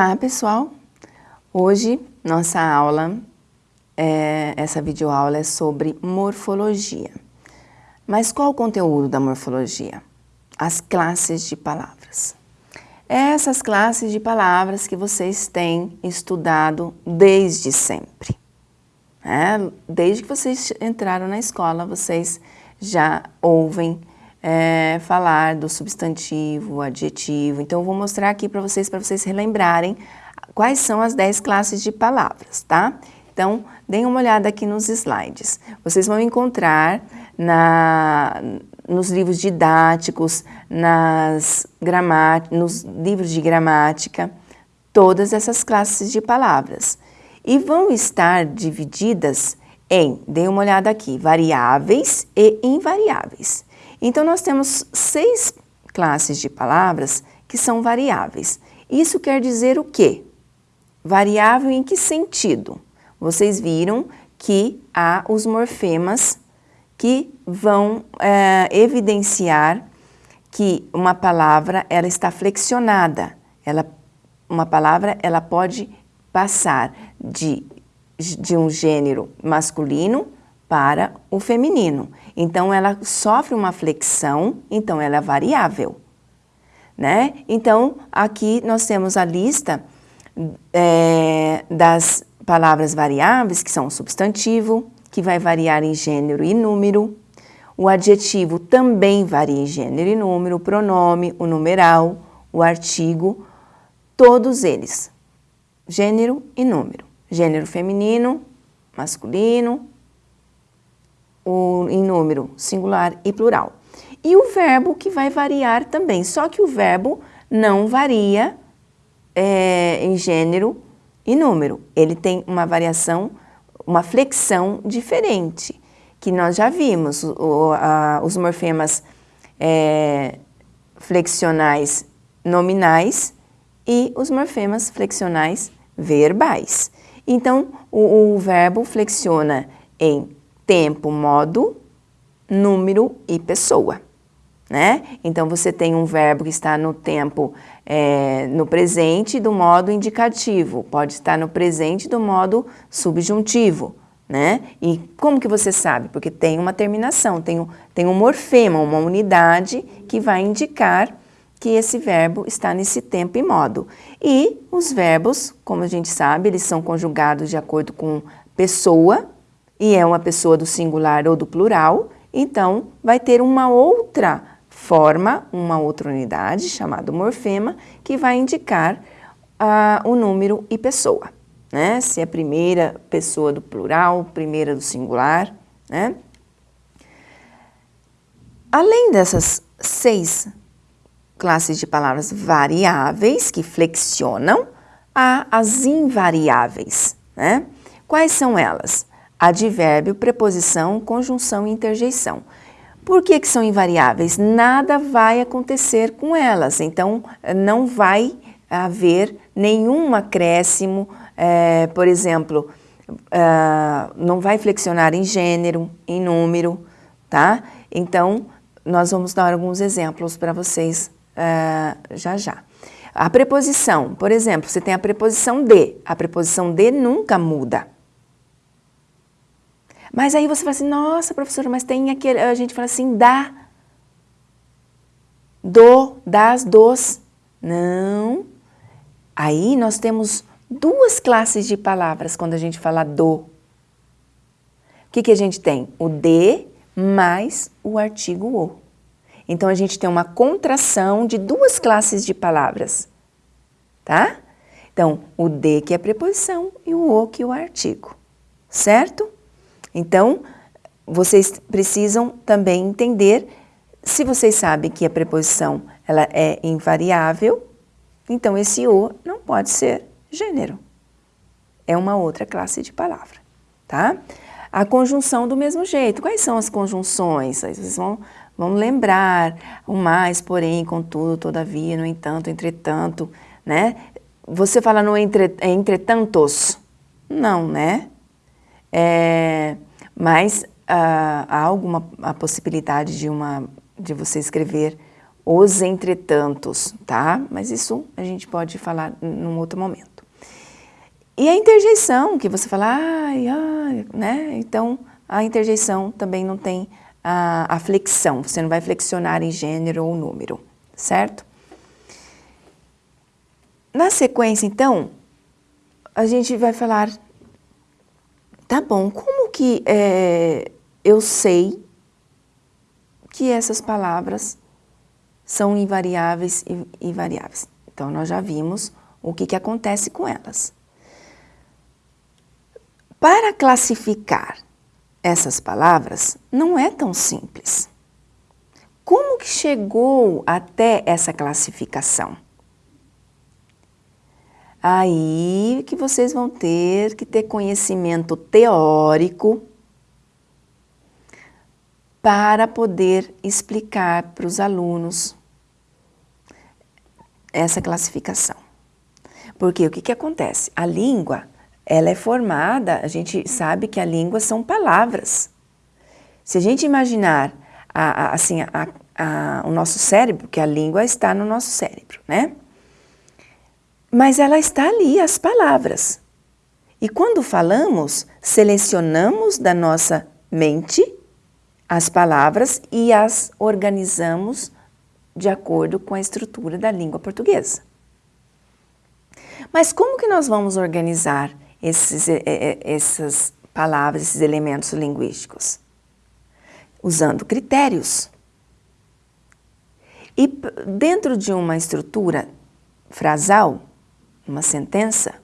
Olá pessoal, hoje nossa aula, é, essa videoaula é sobre morfologia. Mas qual o conteúdo da morfologia? As classes de palavras. Essas classes de palavras que vocês têm estudado desde sempre. É, desde que vocês entraram na escola, vocês já ouvem é, falar do substantivo, adjetivo. Então, eu vou mostrar aqui para vocês, para vocês relembrarem quais são as 10 classes de palavras, tá? Então, deem uma olhada aqui nos slides. Vocês vão encontrar na, nos livros didáticos, nas nos livros de gramática, todas essas classes de palavras. E vão estar divididas em, dê uma olhada aqui, variáveis e invariáveis. Então, nós temos seis classes de palavras que são variáveis. Isso quer dizer o quê? Variável em que sentido? Vocês viram que há os morfemas que vão é, evidenciar que uma palavra ela está flexionada. Ela, uma palavra ela pode passar de, de um gênero masculino para o feminino. Então, ela sofre uma flexão, então ela é variável. Né? Então, aqui nós temos a lista é, das palavras variáveis, que são o substantivo, que vai variar em gênero e número, o adjetivo também varia em gênero e número, o pronome, o numeral, o artigo, todos eles, gênero e número. Gênero feminino, masculino, o, em número singular e plural. E o verbo que vai variar também, só que o verbo não varia é, em gênero e número. Ele tem uma variação, uma flexão diferente, que nós já vimos, o, a, os morfemas é, flexionais nominais e os morfemas flexionais verbais. Então, o, o verbo flexiona em tempo, modo, número e pessoa. Né? Então, você tem um verbo que está no tempo, é, no presente do modo indicativo, pode estar no presente do modo subjuntivo, né? E como que você sabe? Porque tem uma terminação, tem um, tem um morfema, uma unidade que vai indicar que esse verbo está nesse tempo e modo. E os verbos, como a gente sabe, eles são conjugados de acordo com pessoa, e é uma pessoa do singular ou do plural, então vai ter uma outra forma, uma outra unidade, chamada morfema, que vai indicar uh, o número e pessoa. Né? Se é primeira pessoa do plural, primeira do singular. Né? Além dessas seis classes de palavras variáveis que flexionam, há as invariáveis. Né? Quais são elas? Advérbio, preposição, conjunção e interjeição. Por que, que são invariáveis? Nada vai acontecer com elas, então não vai haver nenhum acréscimo, é, por exemplo, uh, não vai flexionar em gênero, em número, tá? Então, nós vamos dar alguns exemplos para vocês uh, já já. A preposição, por exemplo, você tem a preposição de, a preposição de nunca muda. Mas aí você fala assim, nossa, professora, mas tem aquele... A gente fala assim, dá, do, das, dos. Não. Aí nós temos duas classes de palavras quando a gente fala do. O que, que a gente tem? O de mais o artigo o. Então, a gente tem uma contração de duas classes de palavras, tá? Então, o de que é preposição e o o que é o artigo, certo? Então, vocês precisam também entender, se vocês sabem que a preposição ela é invariável, então esse o não pode ser gênero. É uma outra classe de palavra, tá? A conjunção do mesmo jeito. Quais são as conjunções? Vocês vão, vão lembrar o mais, porém, contudo, todavia, no entanto, entretanto, né? Você fala no entre, entretantos? Não, né? É, mas uh, há alguma a possibilidade de, uma, de você escrever os entretantos, tá? Mas isso a gente pode falar num outro momento. E a interjeição, que você fala, ai, ai, né? Então, a interjeição também não tem a, a flexão, você não vai flexionar em gênero ou número, certo? Na sequência, então, a gente vai falar, tá bom, como que é, eu sei que essas palavras são invariáveis e variáveis? Então, nós já vimos o que, que acontece com elas. Para classificar essas palavras, não é tão simples. Como que chegou até essa classificação? Aí que vocês vão ter que ter conhecimento teórico para poder explicar para os alunos essa classificação. Porque o que, que acontece? A língua, ela é formada, a gente sabe que a língua são palavras. Se a gente imaginar a, a, assim, a, o nosso cérebro, que a língua está no nosso cérebro, né? Mas ela está ali, as palavras. E quando falamos, selecionamos da nossa mente as palavras e as organizamos de acordo com a estrutura da língua portuguesa. Mas como que nós vamos organizar esses, essas palavras, esses elementos linguísticos? Usando critérios. E dentro de uma estrutura frasal, uma sentença,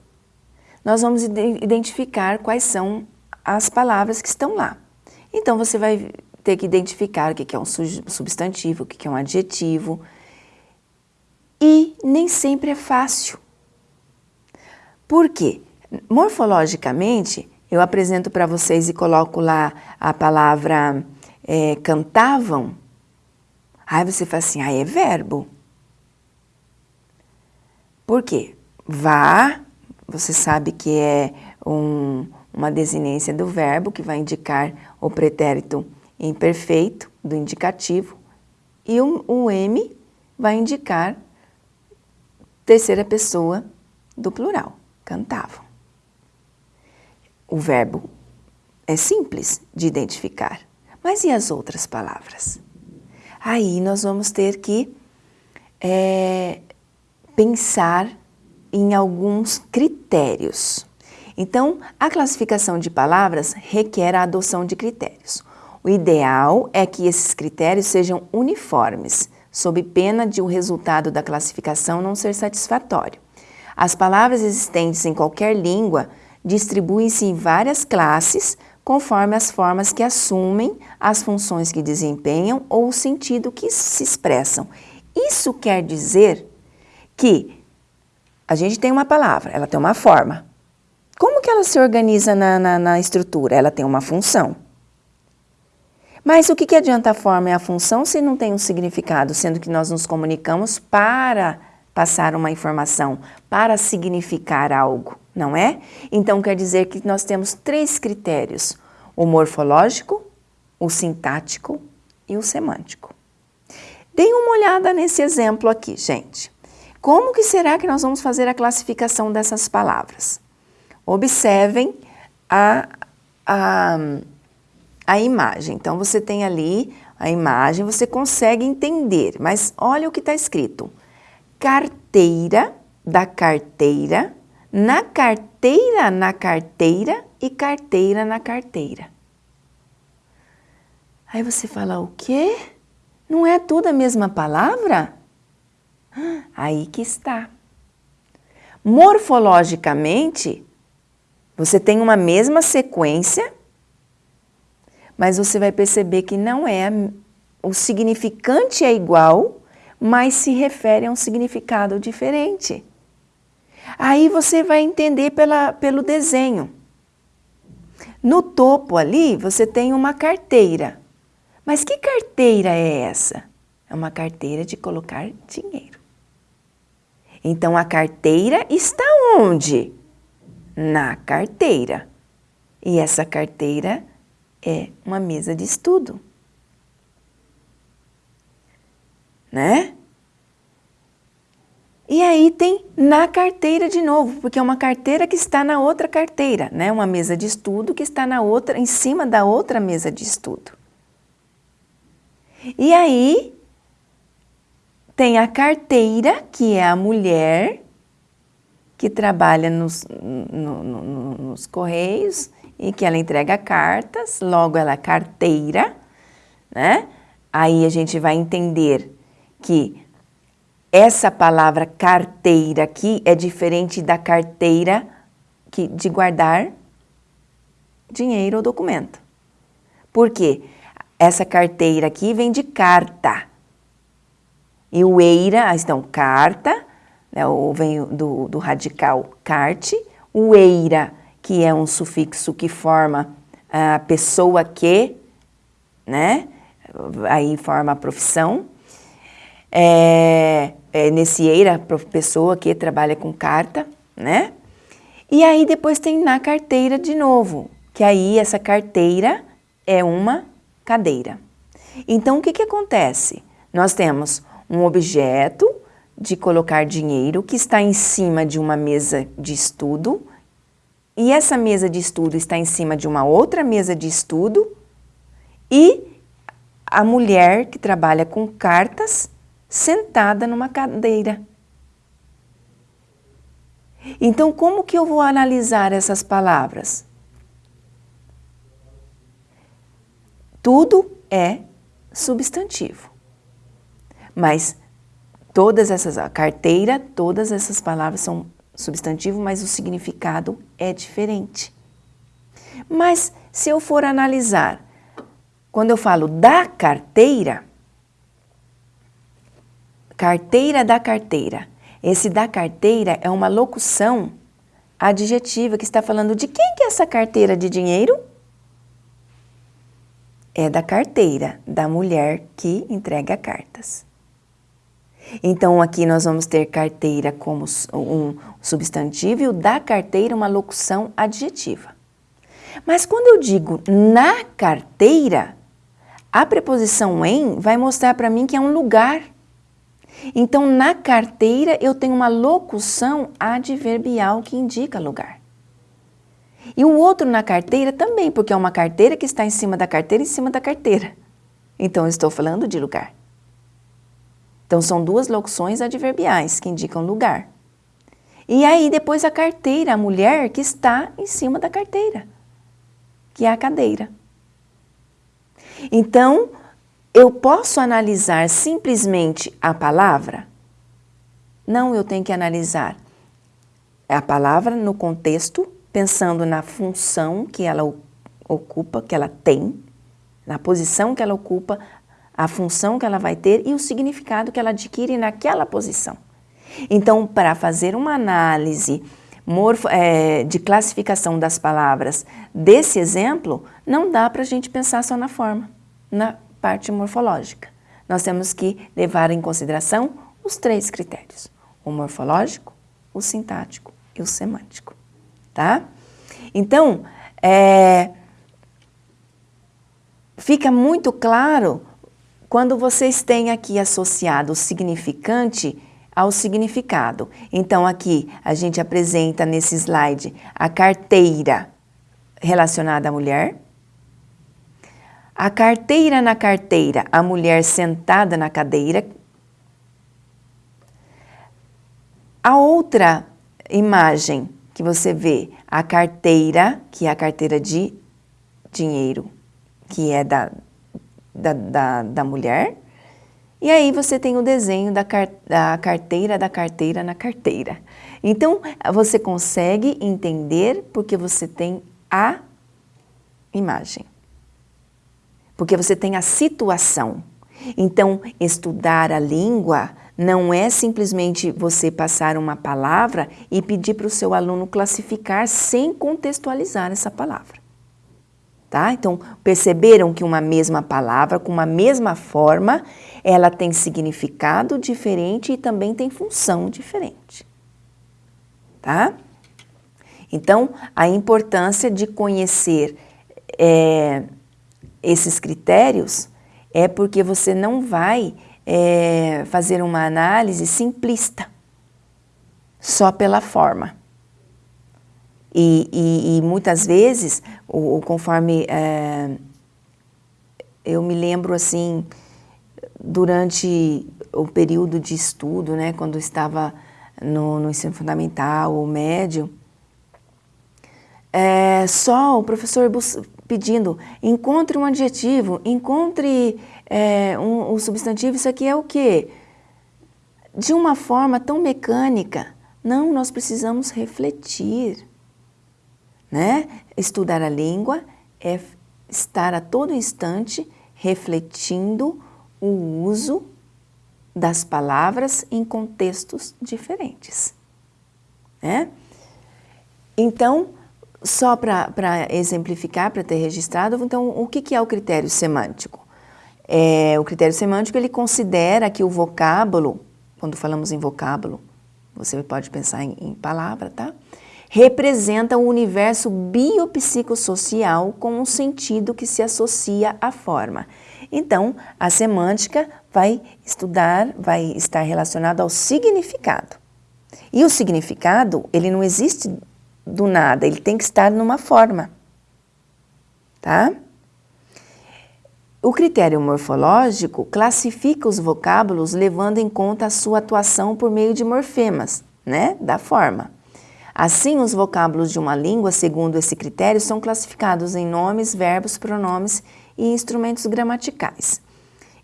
nós vamos identificar quais são as palavras que estão lá. Então, você vai ter que identificar o que é um substantivo, o que é um adjetivo. E nem sempre é fácil. Por quê? Morfologicamente, eu apresento para vocês e coloco lá a palavra é, cantavam. Aí você fala assim, ah, é verbo. Por quê? Vá, você sabe que é um, uma desinência do verbo que vai indicar o pretérito imperfeito do indicativo e o, o M vai indicar terceira pessoa do plural, cantavam. O verbo é simples de identificar, mas e as outras palavras? Aí nós vamos ter que é, pensar em alguns critérios. Então, a classificação de palavras requer a adoção de critérios. O ideal é que esses critérios sejam uniformes, sob pena de o resultado da classificação não ser satisfatório. As palavras existentes em qualquer língua distribuem-se em várias classes conforme as formas que assumem, as funções que desempenham ou o sentido que se expressam. Isso quer dizer que a gente tem uma palavra, ela tem uma forma. Como que ela se organiza na, na, na estrutura? Ela tem uma função. Mas o que, que adianta a forma e a função se não tem um significado, sendo que nós nos comunicamos para passar uma informação, para significar algo, não é? Então quer dizer que nós temos três critérios: o morfológico, o sintático e o semântico. Deem uma olhada nesse exemplo aqui, gente. Como que será que nós vamos fazer a classificação dessas palavras? Observem a, a, a imagem. Então, você tem ali a imagem, você consegue entender, mas olha o que está escrito. Carteira da carteira, na carteira, na carteira e carteira na carteira. Aí você fala, o quê? Não é tudo a mesma palavra? Aí que está. Morfologicamente, você tem uma mesma sequência, mas você vai perceber que não é, o significante é igual, mas se refere a um significado diferente. Aí você vai entender pela, pelo desenho. No topo ali, você tem uma carteira. Mas que carteira é essa? É uma carteira de colocar dinheiro. Então, a carteira está onde? Na carteira. E essa carteira é uma mesa de estudo. Né? E aí tem na carteira de novo, porque é uma carteira que está na outra carteira, né? Uma mesa de estudo que está na outra, em cima da outra mesa de estudo. E aí tem a carteira, que é a mulher que trabalha nos, no, no, nos correios e que ela entrega cartas, logo ela é carteira, né? Aí a gente vai entender que essa palavra carteira aqui é diferente da carteira que, de guardar dinheiro ou documento. Por quê? Essa carteira aqui vem de carta. E o eira, então, carta, né, vem do, do radical carte, o eira, que é um sufixo que forma a pessoa que, né, aí forma a profissão, é, é, nesse eira, pessoa que trabalha com carta, né? E aí depois tem na carteira de novo, que aí essa carteira é uma cadeira. Então o que, que acontece? Nós temos um objeto de colocar dinheiro que está em cima de uma mesa de estudo e essa mesa de estudo está em cima de uma outra mesa de estudo e a mulher que trabalha com cartas sentada numa cadeira. Então, como que eu vou analisar essas palavras? Tudo é substantivo. Mas todas essas, a carteira, todas essas palavras são substantivo, mas o significado é diferente. Mas se eu for analisar, quando eu falo da carteira, Carteira da carteira. Esse da carteira é uma locução adjetiva que está falando de quem que é essa carteira de dinheiro? É da carteira, da mulher que entrega cartas. Então, aqui nós vamos ter carteira como um substantivo e o da carteira uma locução adjetiva. Mas quando eu digo na carteira, a preposição em vai mostrar para mim que é um lugar. Então, na carteira, eu tenho uma locução adverbial que indica lugar. E o outro na carteira também, porque é uma carteira que está em cima da carteira, em cima da carteira. Então, eu estou falando de lugar. Então, são duas locuções adverbiais que indicam lugar. E aí, depois a carteira, a mulher que está em cima da carteira, que é a cadeira. Então, eu posso analisar simplesmente a palavra? Não, eu tenho que analisar a palavra no contexto, pensando na função que ela ocupa, que ela tem, na posição que ela ocupa, a função que ela vai ter e o significado que ela adquire naquela posição. Então, para fazer uma análise morfo, é, de classificação das palavras desse exemplo, não dá para a gente pensar só na forma, na parte morfológica. Nós temos que levar em consideração os três critérios, o morfológico, o sintático e o semântico, tá? Então, é, fica muito claro quando vocês têm aqui associado o significante ao significado. Então, aqui a gente apresenta nesse slide a carteira relacionada à mulher, a carteira na carteira, a mulher sentada na cadeira. A outra imagem que você vê, a carteira, que é a carteira de dinheiro, que é da, da, da, da mulher. E aí você tem o desenho da, car da carteira da carteira na carteira. Então, você consegue entender porque você tem a imagem porque você tem a situação. Então, estudar a língua não é simplesmente você passar uma palavra e pedir para o seu aluno classificar sem contextualizar essa palavra. Tá? Então, perceberam que uma mesma palavra, com uma mesma forma, ela tem significado diferente e também tem função diferente. Tá? Então, a importância de conhecer é, esses critérios, é porque você não vai é, fazer uma análise simplista. só pela forma. E, e, e muitas vezes, o, conforme é, eu me lembro assim, durante o período de estudo, né, quando estava no, no ensino fundamental ou médio, é, só o professor pedindo, encontre um adjetivo, encontre é, um, um substantivo, isso aqui é o quê? De uma forma tão mecânica. Não, nós precisamos refletir. Né? Estudar a língua é estar a todo instante refletindo o uso das palavras em contextos diferentes. Né? Então, só para exemplificar, para ter registrado, então o que, que é o critério semântico? É, o critério semântico ele considera que o vocábulo, quando falamos em vocábulo, você pode pensar em, em palavra, tá? Representa o universo biopsicossocial com um sentido que se associa à forma. Então, a semântica vai estudar, vai estar relacionado ao significado. E o significado, ele não existe do nada, ele tem que estar numa forma, tá? O critério morfológico classifica os vocábulos levando em conta a sua atuação por meio de morfemas, né, da forma. Assim, os vocábulos de uma língua, segundo esse critério, são classificados em nomes, verbos, pronomes e instrumentos gramaticais.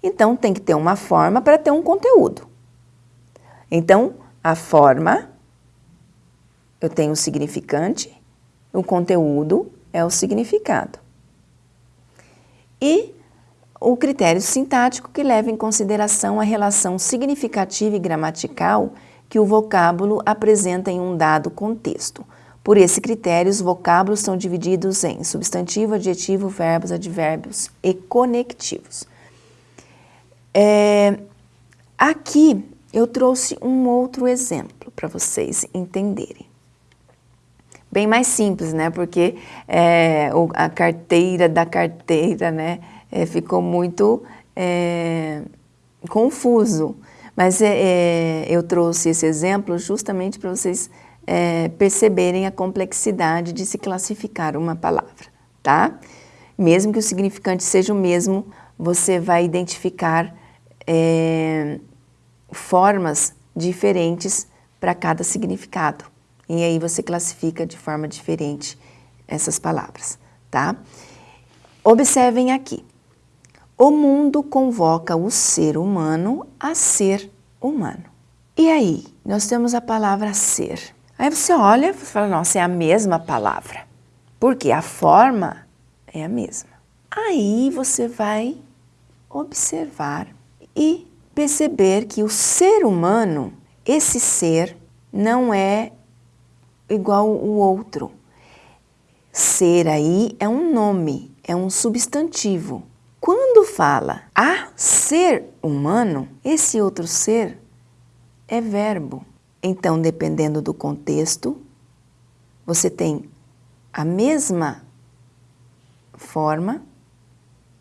Então, tem que ter uma forma para ter um conteúdo. Então, a forma eu tenho o significante, o conteúdo é o significado. E o critério sintático que leva em consideração a relação significativa e gramatical que o vocábulo apresenta em um dado contexto. Por esse critério, os vocábulos são divididos em substantivo, adjetivo, verbos, advérbios e conectivos. É, aqui eu trouxe um outro exemplo para vocês entenderem bem mais simples, né? Porque é, a carteira da carteira, né? É, ficou muito é, confuso. Mas é, é, eu trouxe esse exemplo justamente para vocês é, perceberem a complexidade de se classificar uma palavra, tá? Mesmo que o significante seja o mesmo, você vai identificar formas diferentes para cada significado. E aí você classifica de forma diferente essas palavras, tá? Observem aqui. O mundo convoca o ser humano a ser humano. E aí, nós temos a palavra ser. Aí você olha e fala, nossa, é a mesma palavra. Porque a forma é a mesma. Aí você vai observar e perceber que o ser humano, esse ser, não é igual o outro. Ser aí é um nome, é um substantivo. Quando fala a ser humano, esse outro ser é verbo. Então, dependendo do contexto, você tem a mesma forma,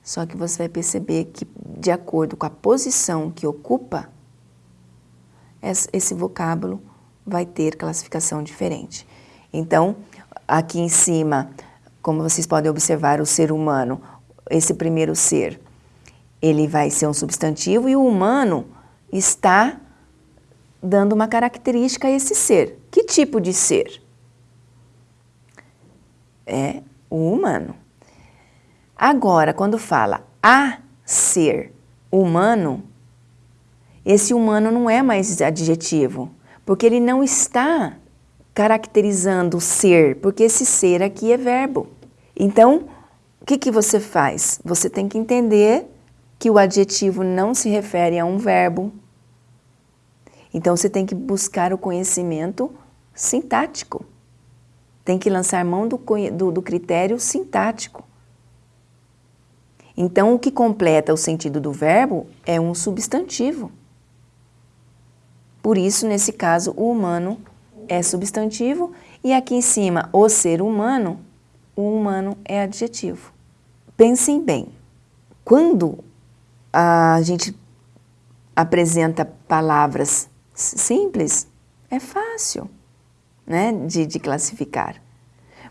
só que você vai perceber que, de acordo com a posição que ocupa, esse vocábulo vai ter classificação diferente. Então, aqui em cima, como vocês podem observar, o ser humano, esse primeiro ser, ele vai ser um substantivo e o humano está dando uma característica a esse ser. Que tipo de ser? É o humano. Agora, quando fala a ser humano, esse humano não é mais adjetivo, porque ele não está caracterizando o ser, porque esse ser aqui é verbo. Então, que, que você faz? Você tem que entender que o adjetivo não se refere a um verbo. Então, você tem que buscar o conhecimento sintático. Tem que lançar mão do, do, do critério sintático. Então, o que completa o sentido do verbo é um substantivo. Por isso, nesse caso, o humano é substantivo e aqui em cima, o ser humano, o humano é adjetivo. Pensem bem, quando a gente apresenta palavras simples, é fácil né, de, de classificar.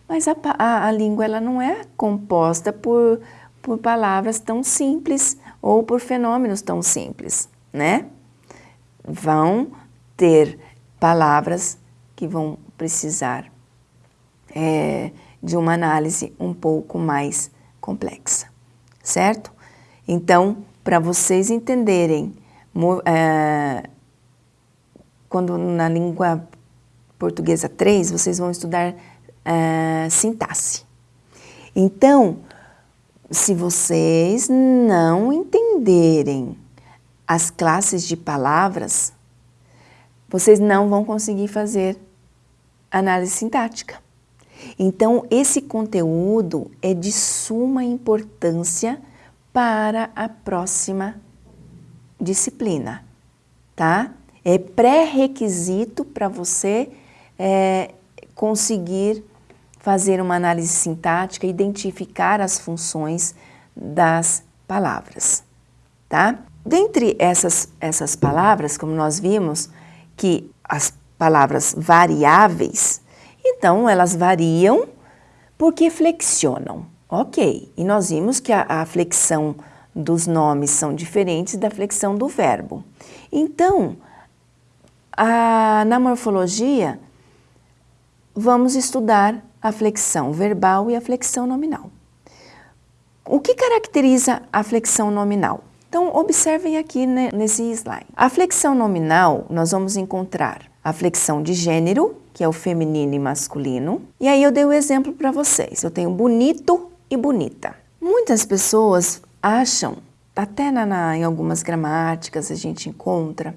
Mas a, a, a, língua ela não é composta por, por palavras tão simples ou por fenômenos tão simples, né? Vão ter palavras que vão precisar é, de uma análise um pouco mais complexa, certo? Então, para vocês entenderem, é, quando na língua portuguesa 3, vocês vão estudar é, sintaxe. Então, se vocês não entenderem as classes de palavras, vocês não vão conseguir fazer análise sintática. Então, esse conteúdo é de suma importância para a próxima disciplina, tá? É pré-requisito para você é, conseguir fazer uma análise sintática, identificar as funções das palavras, tá? Dentre essas, essas palavras, como nós vimos, que as palavras variáveis, então, elas variam porque flexionam. Ok, e nós vimos que a, a flexão dos nomes são diferentes da flexão do verbo. Então, a, na morfologia, vamos estudar a flexão verbal e a flexão nominal. O que caracteriza a flexão nominal? Então, observem aqui né, nesse slide. A flexão nominal, nós vamos encontrar a flexão de gênero, que é o feminino e masculino. E aí eu dei o um exemplo para vocês. Eu tenho bonito e bonita. Muitas pessoas acham, até na, na, em algumas gramáticas a gente encontra,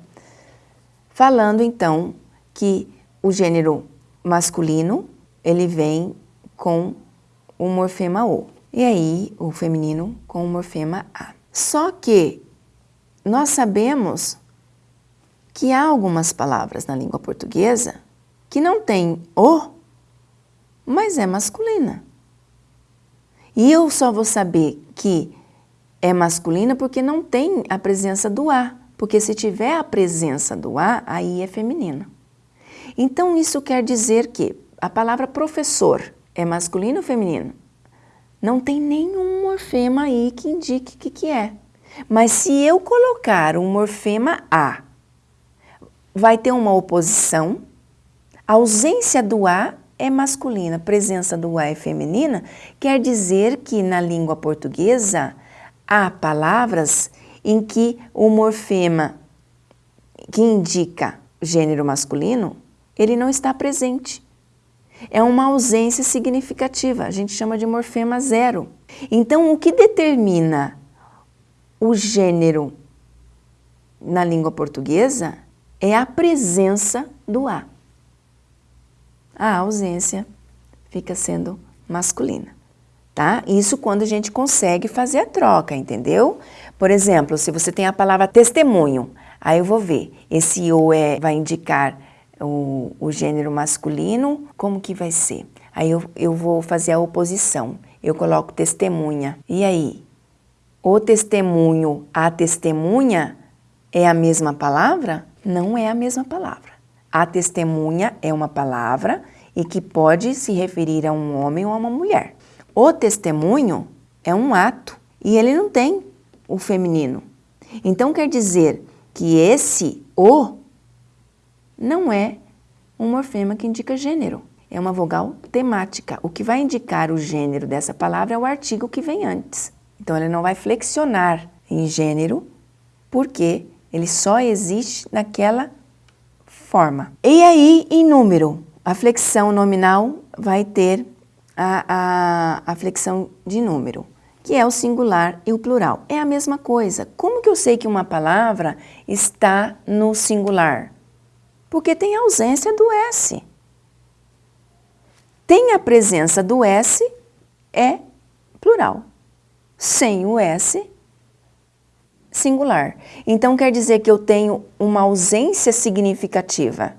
falando então que o gênero masculino ele vem com o morfema O. E aí o feminino com o morfema A. Só que nós sabemos que há algumas palavras na língua portuguesa que não tem o, mas é masculina. E eu só vou saber que é masculina porque não tem a presença do A, porque se tiver a presença do A, aí é feminino. Então isso quer dizer que a palavra professor é masculino ou feminino? Não tem nenhum morfema aí que indique o que, que é. Mas se eu colocar um morfema A, vai ter uma oposição a ausência do A é masculina, presença do A é feminina, quer dizer que na língua portuguesa há palavras em que o morfema que indica gênero masculino, ele não está presente. É uma ausência significativa, a gente chama de morfema zero. Então, o que determina o gênero na língua portuguesa é a presença do A a ausência fica sendo masculina, tá? Isso quando a gente consegue fazer a troca, entendeu? Por exemplo, se você tem a palavra testemunho, aí eu vou ver, esse o é, vai indicar o, o gênero masculino, como que vai ser? Aí eu, eu vou fazer a oposição, eu coloco testemunha, e aí? O testemunho, a testemunha é a mesma palavra? Não é a mesma palavra. A testemunha é uma palavra e que pode se referir a um homem ou a uma mulher. O testemunho é um ato e ele não tem o feminino. Então quer dizer que esse o não é um morfema que indica gênero, é uma vogal temática. O que vai indicar o gênero dessa palavra é o artigo que vem antes. Então ele não vai flexionar em gênero porque ele só existe naquela forma. E aí, em número, a flexão nominal vai ter a, a, a flexão de número, que é o singular e o plural. É a mesma coisa. Como que eu sei que uma palavra está no singular? Porque tem a ausência do S. Tem a presença do S, é plural. Sem o S, singular. Então quer dizer que eu tenho uma ausência significativa.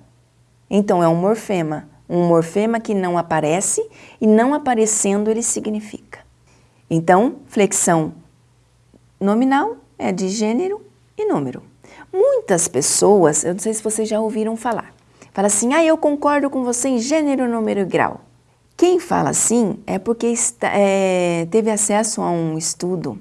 Então é um morfema, um morfema que não aparece e não aparecendo ele significa. Então, flexão nominal é de gênero e número. Muitas pessoas, eu não sei se vocês já ouviram falar, fala assim, ah, eu concordo com você em gênero, número e grau. Quem fala assim é porque está, é, teve acesso a um estudo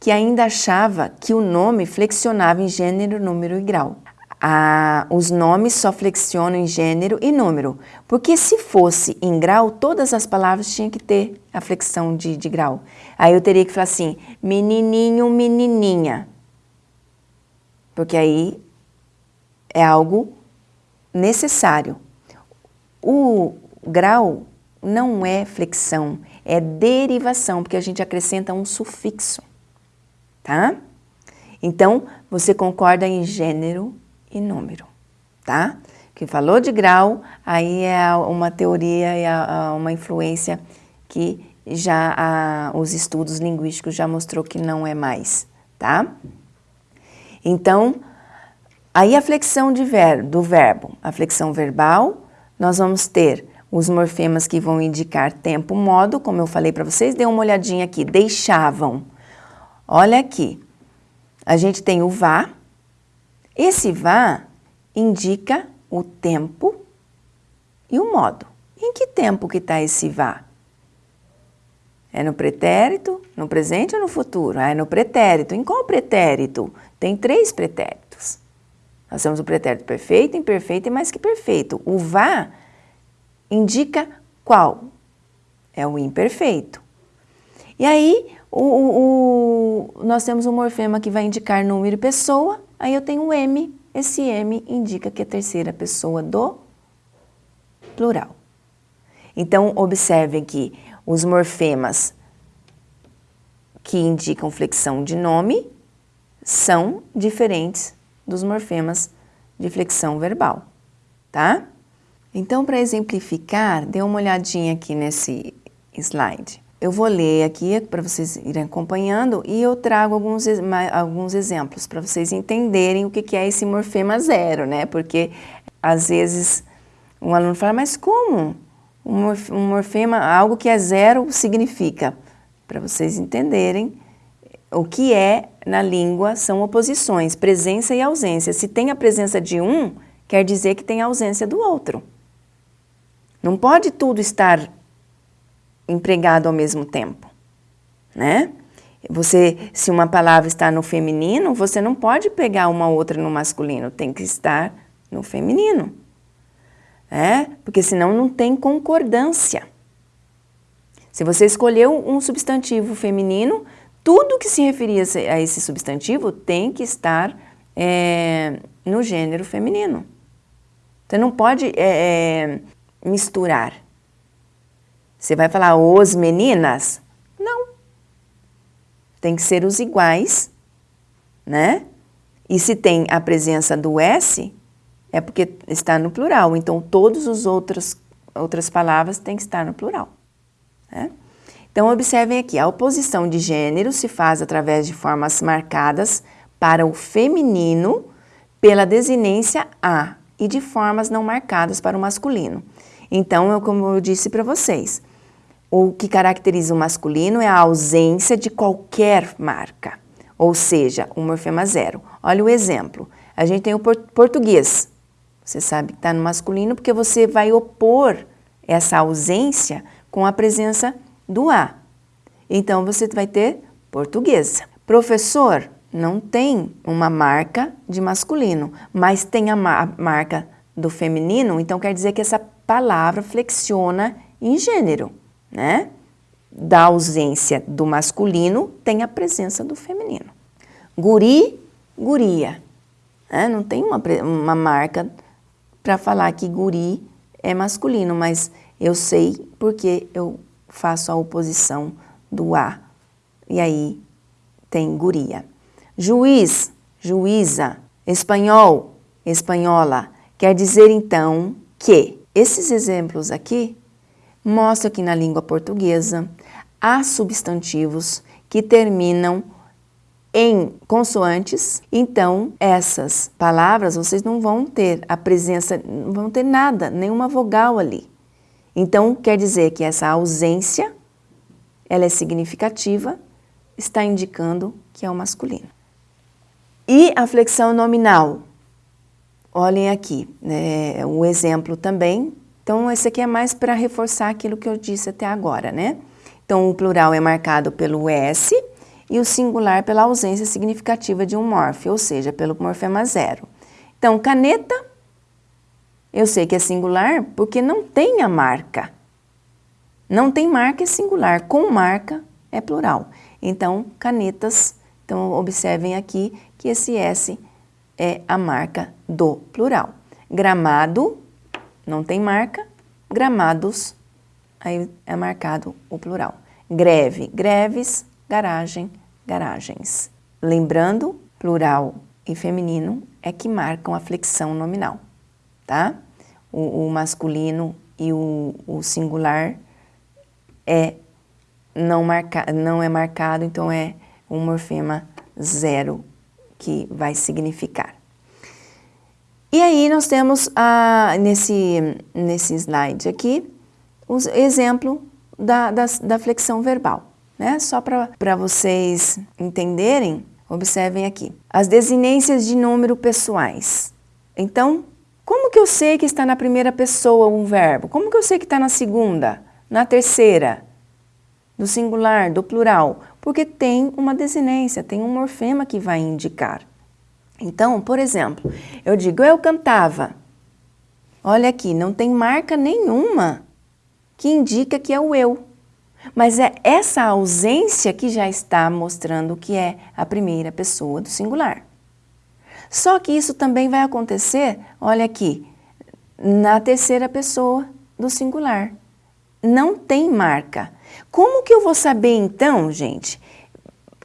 que ainda achava que o nome flexionava em gênero, número e grau. Ah, os nomes só flexionam em gênero e número, porque se fosse em grau, todas as palavras tinham que ter a flexão de, de grau. Aí eu teria que falar assim, menininho, menininha, porque aí é algo necessário. O grau não é flexão, é derivação, porque a gente acrescenta um sufixo tá? Então, você concorda em gênero e número, tá? Que falou de grau, aí é uma teoria, é uma influência que já a, os estudos linguísticos já mostrou que não é mais, tá? Então, aí a flexão ver, do verbo, a flexão verbal, nós vamos ter os morfemas que vão indicar tempo, modo, como eu falei para vocês, dê uma olhadinha aqui, deixavam, Olha aqui, a gente tem o vá. Esse vá indica o tempo e o modo. Em que tempo que está esse vá? É no pretérito, no presente ou no futuro? Ah, é no pretérito. Em qual pretérito? Tem três pretéritos. Nós temos o pretérito perfeito, imperfeito e mais que perfeito. O vá indica qual? É o imperfeito. E aí, o, o, nós temos um morfema que vai indicar número e pessoa, aí eu tenho o M, esse M indica que é a terceira pessoa do plural. Então, observem que os morfemas que indicam flexão de nome são diferentes dos morfemas de flexão verbal, tá? Então, para exemplificar, dê uma olhadinha aqui nesse slide. Eu vou ler aqui para vocês irem acompanhando e eu trago alguns, alguns exemplos para vocês entenderem o que, é esse morfema zero, né? Porque às vezes um aluno fala, mas como? Um morfema, algo que é zero significa? Para vocês entenderem o que é na língua são oposições, presença e ausência. Se tem a presença de um, quer dizer que tem a ausência do outro. Não pode tudo estar empregado ao mesmo tempo, né? Você, se uma palavra está no feminino, você não pode pegar uma outra no masculino, tem que estar no feminino, né? Porque senão não tem concordância. Se você escolheu um substantivo feminino, tudo que se referia a esse substantivo tem que estar é, no gênero feminino. Você não pode é, misturar. Você vai falar os meninas? Não. Tem que ser os iguais, né? E se tem a presença do S, é porque está no plural. Então, todas as outras, outras palavras têm que estar no plural. Né? Então, observem aqui, a oposição de gênero se faz através de formas marcadas para o feminino pela desinência A e de formas não marcadas para o masculino. Então, eu, como eu disse para vocês, o que caracteriza o masculino é a ausência de qualquer marca, ou seja, o morfema zero. Olha o exemplo. A gente tem o português. Você sabe que está no masculino porque você vai opor essa ausência com a presença do A. Então, você vai ter portuguesa. Professor não tem uma marca de masculino, mas tem a marca do feminino, então quer dizer que essa palavra flexiona em gênero né? Da ausência do masculino, tem a presença do feminino. Guri, guria. Né? Não tem uma, uma marca para falar que guri é masculino, mas eu sei porque eu faço a oposição do A. E aí tem guria. Juiz, juíza. Espanhol, espanhola. Quer dizer então que esses exemplos aqui mostra que na língua portuguesa há substantivos que terminam em consoantes, então essas palavras vocês não vão ter a presença, não vão ter nada, nenhuma vogal ali. Então quer dizer que essa ausência, ela é significativa, está indicando que é o masculino. E a flexão nominal? olhem aqui, né, o exemplo também. Então, esse aqui é mais para reforçar aquilo que eu disse até agora, né? Então, o plural é marcado pelo S e o singular pela ausência significativa de um morfe, ou seja, pelo morfema zero. Então, caneta, eu sei que é singular porque não tem a marca. Não tem marca é singular, com marca é plural. Então, canetas, então observem aqui que esse S é a marca do plural. Gramado, não tem marca, gramados, aí é marcado o plural. Greve, greves, garagem, garagens. Lembrando, plural e feminino é que marcam a flexão nominal, tá? O, o masculino e o, o, singular é não, marca, não é marcado, então é um morfema zero que vai significar. E aí nós temos ah, nesse, nesse slide aqui o exemplo da, da, da flexão verbal né? Só para vocês entenderem, observem aqui. As desinências de número pessoais. Então, como que eu sei que está na primeira pessoa um verbo? Como que eu sei que está na segunda, na terceira, do singular, do plural? Porque tem uma desinência, tem um morfema que vai indicar. Então, por exemplo, eu digo eu cantava. Olha aqui, não tem marca nenhuma que indica que é o eu. Mas é essa ausência que já está mostrando que é a primeira pessoa do singular. Só que isso também vai acontecer, olha aqui, na terceira pessoa do singular. Não tem marca. Como que eu vou saber então, gente,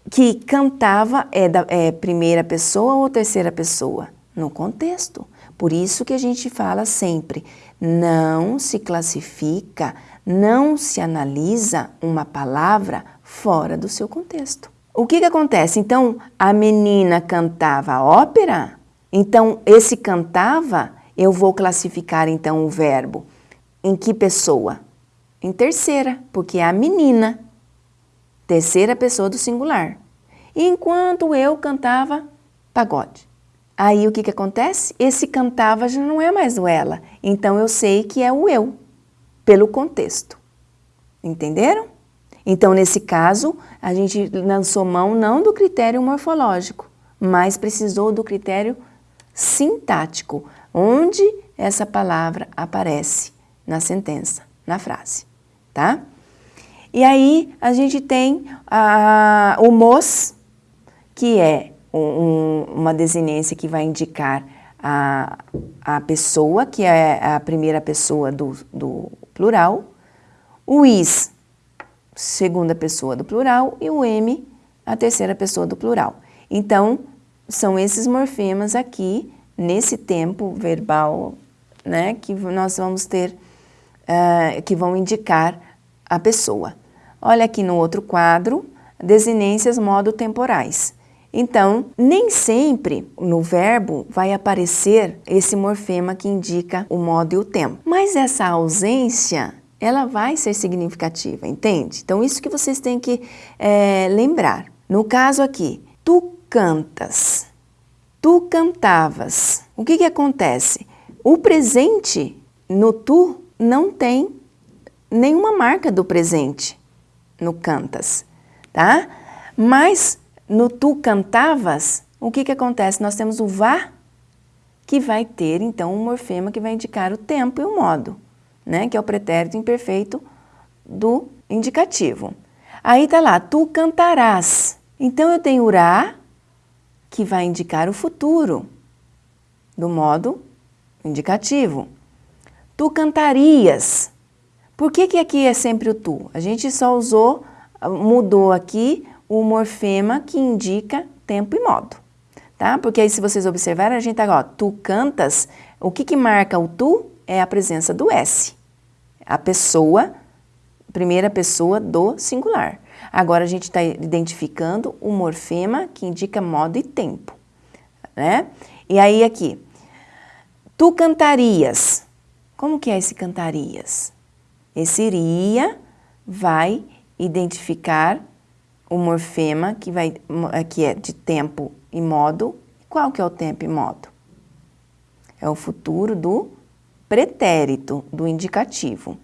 que cantava é, da, é primeira pessoa ou terceira pessoa? No contexto. Por isso que a gente fala sempre, não se classifica não se analisa uma palavra fora do seu contexto. O que, que acontece? Então, a menina cantava ópera? Então, esse cantava, eu vou classificar então o verbo. Em que pessoa? Em terceira, porque é a menina. Terceira pessoa do singular. Enquanto eu cantava pagode. Aí o que, que acontece? Esse cantava já não é mais o ela. Então eu sei que é o eu pelo contexto. Entenderam? Então, nesse caso, a gente lançou mão não do critério morfológico, mas precisou do critério sintático, onde essa palavra aparece na sentença, na frase, tá? E aí a gente tem a, o mos, que é um, uma desinência que vai indicar a, a pessoa, que é a primeira pessoa do, do plural, o is, segunda pessoa do plural, e o m, a terceira pessoa do plural. Então, são esses morfemas aqui, nesse tempo verbal, né, que nós vamos ter, uh, que vão indicar a pessoa. Olha aqui no outro quadro, desinências modo temporais. Então, nem sempre no verbo vai aparecer esse morfema que indica o modo e o tempo. Mas essa ausência, ela vai ser significativa, entende? Então, isso que vocês têm que é, lembrar. No caso aqui, tu cantas, tu cantavas. O que, que acontece? O presente no tu não tem nenhuma marca do presente no cantas, tá? Mas no tu cantavas, o que, que acontece? Nós temos o vá, que vai ter, então, um morfema que vai indicar o tempo e o modo, né? que é o pretérito imperfeito do indicativo. Aí está lá, tu cantarás. Então, eu tenho urá, que vai indicar o futuro, do modo indicativo. Tu cantarias. Por que, que aqui é sempre o tu? A gente só usou, mudou aqui o morfema que indica tempo e modo, tá? Porque aí se vocês observarem, a gente tá, ó, tu cantas, o que que marca o tu? É a presença do S, a pessoa, primeira pessoa do singular. Agora a gente está identificando o morfema que indica modo e tempo, né? E aí aqui, tu cantarias, como que é esse cantarias? Esse iria vai identificar o morfema, que, vai, que é de tempo e modo. Qual que é o tempo e modo? é o futuro do pretérito, do indicativo.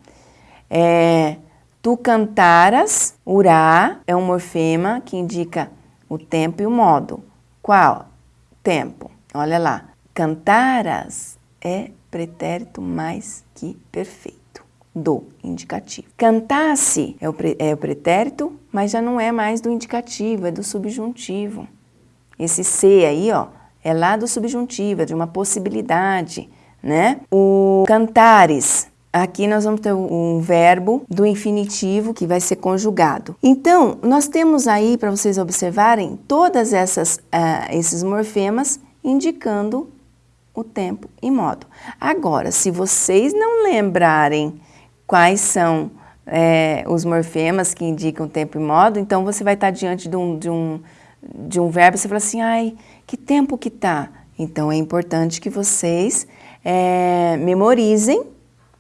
É, tu cantaras, urá é um morfema que indica o tempo e o modo. Qual? Tempo. Olha lá. Cantaras é pretérito mais que perfeito do indicativo. Cantasse é o, é o pretérito, mas já não é mais do indicativo, é do subjuntivo. Esse C aí, ó, é lá do subjuntivo, é de uma possibilidade, né? O cantares, aqui nós vamos ter um verbo do infinitivo que vai ser conjugado. Então, nós temos aí, para vocês observarem, todas essas, uh, esses morfemas indicando o tempo e modo. Agora, se vocês não lembrarem quais são é, os morfemas que indicam tempo e modo, então você vai estar diante de um, de um, de um verbo e você fala assim, ai, que tempo que tá? Então é importante que vocês é, memorizem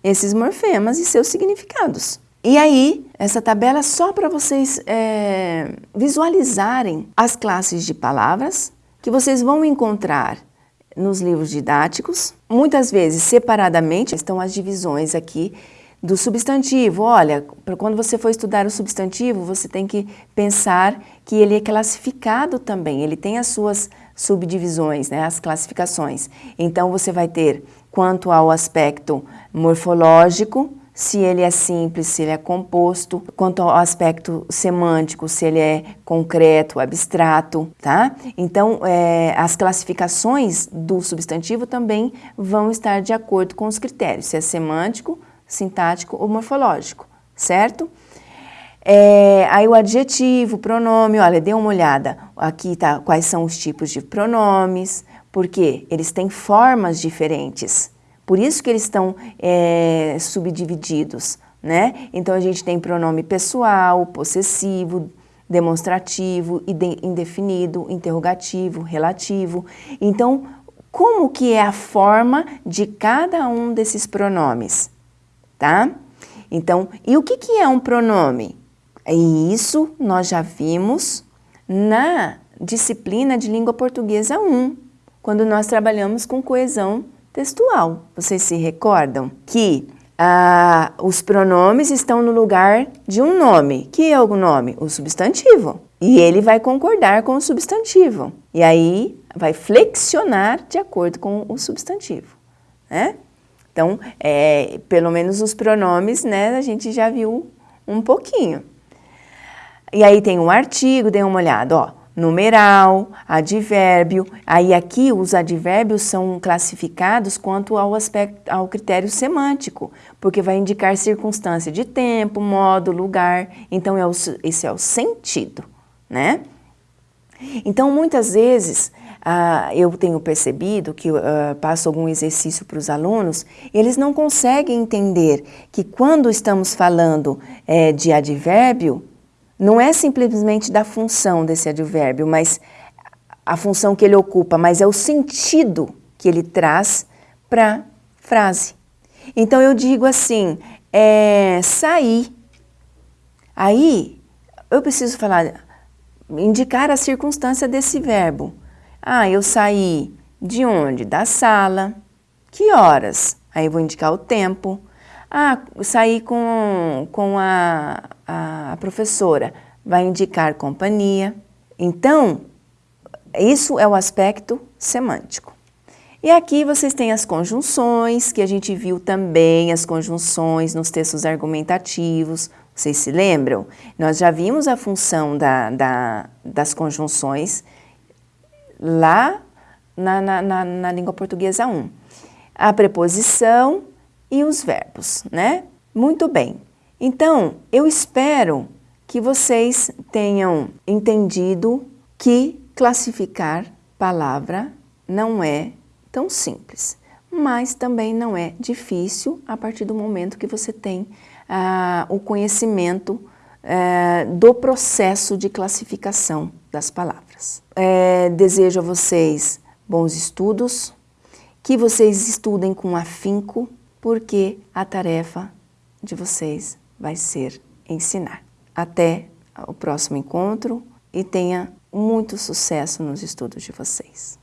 esses morfemas e seus significados. E aí, essa tabela é só para vocês é, visualizarem as classes de palavras que vocês vão encontrar nos livros didáticos. Muitas vezes, separadamente, estão as divisões aqui do substantivo. Olha, quando você for estudar o substantivo, você tem que pensar que ele é classificado também, ele tem as suas subdivisões, né, as classificações. Então, você vai ter, quanto ao aspecto morfológico, se ele é simples, se ele é composto, quanto ao aspecto semântico, se ele é concreto, abstrato, tá? Então, é, as classificações do substantivo também vão estar de acordo com os critérios, se é semântico, sintático ou morfológico, certo? É, aí o adjetivo, pronome, olha, dê uma olhada, aqui tá quais são os tipos de pronomes, porque eles têm formas diferentes, por isso que eles estão é, subdivididos, né? Então a gente tem pronome pessoal, possessivo, demonstrativo, indefinido, interrogativo, relativo. Então, como que é a forma de cada um desses pronomes, tá? Então, e o que, que é um pronome? E isso nós já vimos na disciplina de língua portuguesa 1, quando nós trabalhamos com coesão textual. Vocês se recordam que ah, os pronomes estão no lugar de um nome. Que é o nome? O substantivo. E ele vai concordar com o substantivo. E aí vai flexionar de acordo com o substantivo. Né? Então, é, pelo menos os pronomes, né, a gente já viu um pouquinho. E aí tem um artigo, dê uma olhada, ó numeral, advérbio. Aí aqui os advérbios são classificados quanto ao aspecto ao critério semântico, porque vai indicar circunstância de tempo, modo, lugar. Então é o, esse é o sentido, né? Então muitas vezes uh, eu tenho percebido que uh, passo algum exercício para os alunos, eles não conseguem entender que quando estamos falando é, de advérbio, não é simplesmente da função desse advérbio, mas a função que ele ocupa, mas é o sentido que ele traz para a frase. Então eu digo assim, é, sair. Aí eu preciso falar, indicar a circunstância desse verbo. Ah, eu saí de onde? Da sala. Que horas? Aí eu vou indicar o tempo. Ah, saí com, com a, a professora, vai indicar companhia. Então, isso é o aspecto semântico. E aqui vocês têm as conjunções, que a gente viu também as conjunções nos textos argumentativos. Vocês se lembram? Nós já vimos a função da, da, das conjunções lá na, na, na, na língua portuguesa 1. A preposição e os verbos, né? Muito bem. Então, eu espero que vocês tenham entendido que classificar palavra não é tão simples, mas também não é difícil a partir do momento que você tem ah, o conhecimento eh, do processo de classificação das palavras é, desejo a vocês bons estudos, que vocês estudem com afinco, porque a tarefa de vocês vai ser ensinar. Até o próximo encontro e tenha muito sucesso nos estudos de vocês.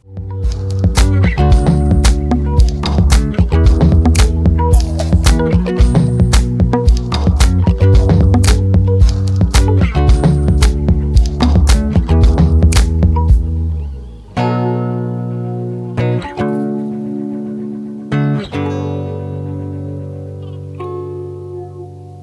Música